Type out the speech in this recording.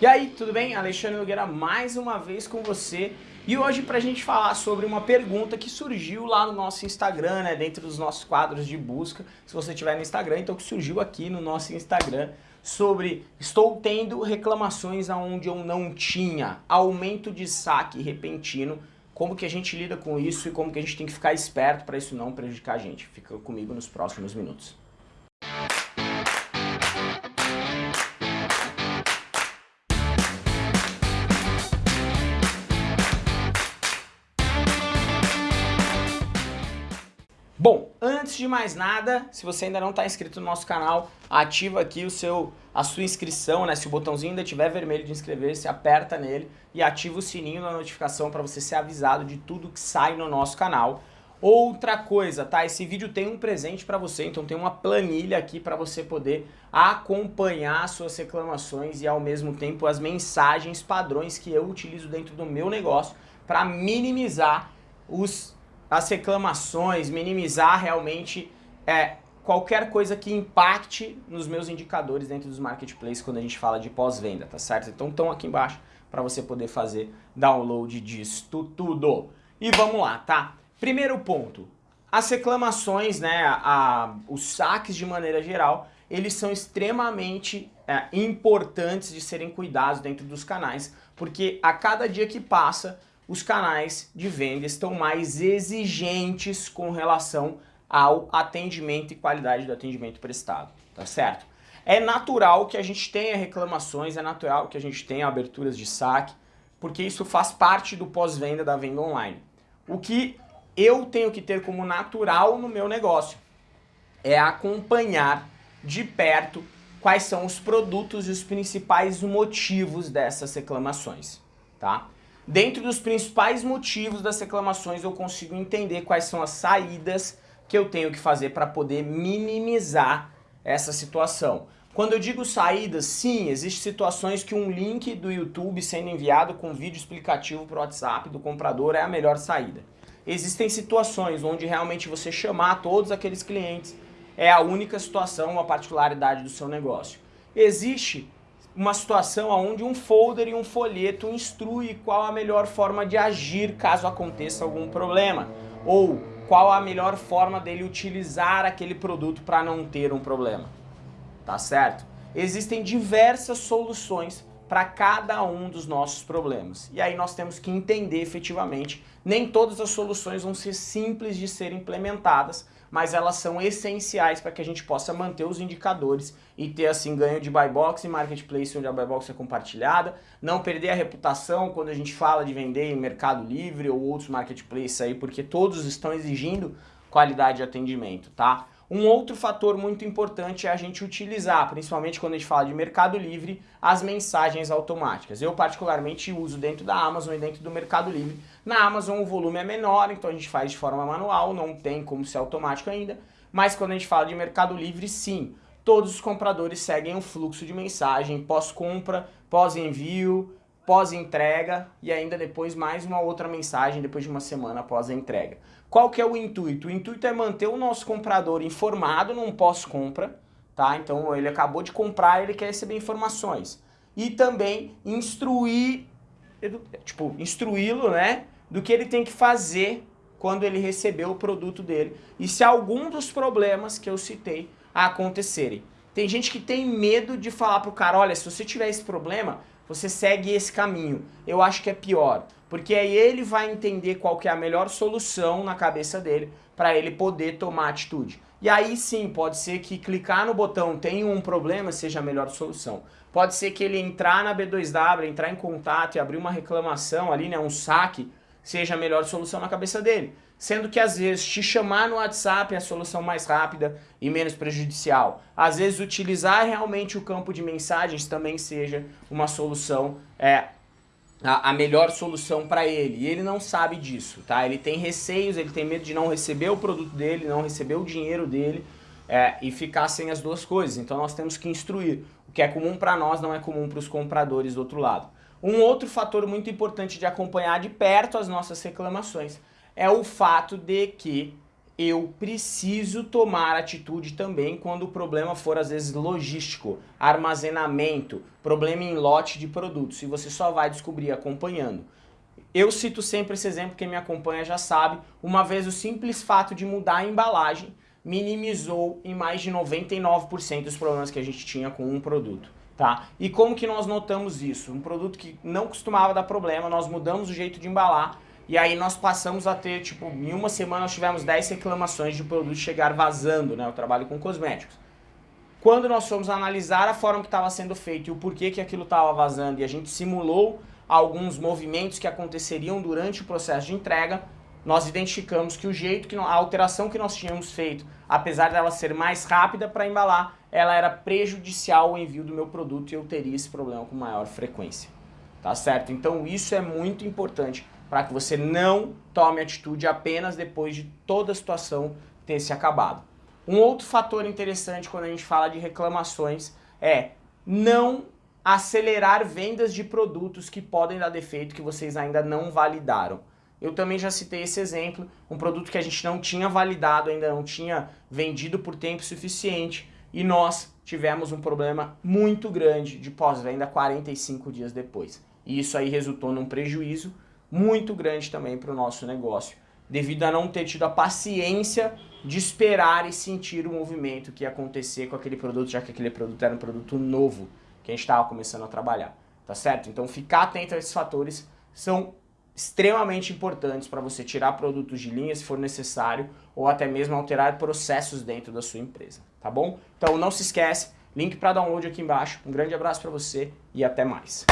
E aí, tudo bem? Alexandre Nogueira mais uma vez com você e hoje pra gente falar sobre uma pergunta que surgiu lá no nosso Instagram, né, dentro dos nossos quadros de busca, se você tiver no Instagram, então que surgiu aqui no nosso Instagram, sobre estou tendo reclamações aonde eu não tinha, aumento de saque repentino, como que a gente lida com isso e como que a gente tem que ficar esperto para isso não prejudicar a gente. Fica comigo nos próximos minutos. Antes de mais nada, se você ainda não está inscrito no nosso canal, ativa aqui o seu, a sua inscrição, né? Se o botãozinho ainda estiver vermelho de inscrever-se, aperta nele e ativa o sininho da notificação para você ser avisado de tudo que sai no nosso canal. Outra coisa, tá? Esse vídeo tem um presente para você, então tem uma planilha aqui para você poder acompanhar suas reclamações e ao mesmo tempo as mensagens padrões que eu utilizo dentro do meu negócio para minimizar os as reclamações, minimizar realmente é, qualquer coisa que impacte nos meus indicadores dentro dos marketplaces quando a gente fala de pós-venda, tá certo? Então estão aqui embaixo para você poder fazer download disso tudo. E vamos lá, tá? Primeiro ponto, as reclamações, né, a, os saques de maneira geral, eles são extremamente é, importantes de serem cuidados dentro dos canais, porque a cada dia que passa, os canais de venda estão mais exigentes com relação ao atendimento e qualidade do atendimento prestado, tá certo? É natural que a gente tenha reclamações, é natural que a gente tenha aberturas de saque, porque isso faz parte do pós-venda da venda online. O que eu tenho que ter como natural no meu negócio é acompanhar de perto quais são os produtos e os principais motivos dessas reclamações, tá? Dentro dos principais motivos das reclamações eu consigo entender quais são as saídas que eu tenho que fazer para poder minimizar essa situação. Quando eu digo saídas, sim, existem situações que um link do YouTube sendo enviado com vídeo explicativo para o WhatsApp do comprador é a melhor saída. Existem situações onde realmente você chamar todos aqueles clientes é a única situação, uma particularidade do seu negócio. Existe uma situação onde um folder e um folheto instrui qual a melhor forma de agir caso aconteça algum problema, ou qual a melhor forma dele utilizar aquele produto para não ter um problema. Tá certo? Existem diversas soluções para cada um dos nossos problemas. E aí nós temos que entender efetivamente, nem todas as soluções vão ser simples de serem implementadas, mas elas são essenciais para que a gente possa manter os indicadores e ter assim ganho de buy box e marketplace onde a buy box é compartilhada, não perder a reputação quando a gente fala de vender em Mercado Livre ou outros marketplaces aí, porque todos estão exigindo qualidade de atendimento, tá? Um outro fator muito importante é a gente utilizar, principalmente quando a gente fala de Mercado Livre, as mensagens automáticas. Eu particularmente uso dentro da Amazon e dentro do Mercado Livre. Na Amazon o volume é menor, então a gente faz de forma manual, não tem como ser automático ainda. Mas quando a gente fala de Mercado Livre, sim, todos os compradores seguem um fluxo de mensagem pós-compra, pós-envio, pós-entrega e ainda depois mais uma outra mensagem depois de uma semana após a entrega. Qual que é o intuito? O intuito é manter o nosso comprador informado num pós-compra, tá? Então ele acabou de comprar, ele quer receber informações. E também instruir, tipo, instruí-lo, né, do que ele tem que fazer quando ele receber o produto dele. E se algum dos problemas que eu citei acontecerem. Tem gente que tem medo de falar pro cara, olha, se você tiver esse problema, você segue esse caminho. Eu acho que é pior, porque aí ele vai entender qual que é a melhor solução na cabeça dele para ele poder tomar atitude. E aí sim, pode ser que clicar no botão tem um problema seja a melhor solução. Pode ser que ele entrar na B2W, entrar em contato e abrir uma reclamação ali, né, um saque, seja a melhor solução na cabeça dele. Sendo que às vezes te chamar no WhatsApp é a solução mais rápida e menos prejudicial. Às vezes utilizar realmente o campo de mensagens também seja uma solução, é, a, melhor solução para ele. E ele não sabe disso, tá? Ele tem receios, ele tem medo de não receber o produto dele, não receber o dinheiro dele é, e ficar sem as duas coisas. Então nós temos que instruir. O que é comum para nós não é comum para os compradores do outro lado. Um outro fator muito importante de acompanhar de perto as nossas reclamações é o fato de que eu preciso tomar atitude também quando o problema for às vezes logístico, armazenamento, problema em lote de produtos, e você só vai descobrir acompanhando. Eu cito sempre esse exemplo, quem me acompanha já sabe, uma vez o simples fato de mudar a embalagem minimizou em mais de 99% os problemas que a gente tinha com um produto. Tá? E como que nós notamos isso? Um produto que não costumava dar problema, nós mudamos o jeito de embalar e aí nós passamos a ter, tipo, em uma semana nós tivemos 10 reclamações de produto chegar vazando, né? Eu trabalho com cosméticos. Quando nós fomos analisar a forma que estava sendo feito e o porquê que aquilo estava vazando e a gente simulou alguns movimentos que aconteceriam durante o processo de entrega, nós identificamos que o jeito que a alteração que nós tínhamos feito, apesar dela ser mais rápida para embalar, ela era prejudicial ao envio do meu produto e eu teria esse problema com maior frequência. Tá certo? Então isso é muito importante para que você não tome atitude apenas depois de toda a situação ter se acabado. Um outro fator interessante quando a gente fala de reclamações é não acelerar vendas de produtos que podem dar defeito que vocês ainda não validaram. Eu também já citei esse exemplo, um produto que a gente não tinha validado, ainda não tinha vendido por tempo suficiente e nós tivemos um problema muito grande de pós-venda 45 dias depois. E isso aí resultou num prejuízo muito grande também para o nosso negócio, devido a não ter tido a paciência de esperar e sentir o movimento que ia acontecer com aquele produto, já que aquele produto era um produto novo que a gente estava começando a trabalhar, tá certo? Então ficar atento a esses fatores são extremamente importantes para você tirar produtos de linha se for necessário ou até mesmo alterar processos dentro da sua empresa, tá bom? Então não se esquece, link para download aqui embaixo, um grande abraço para você e até mais.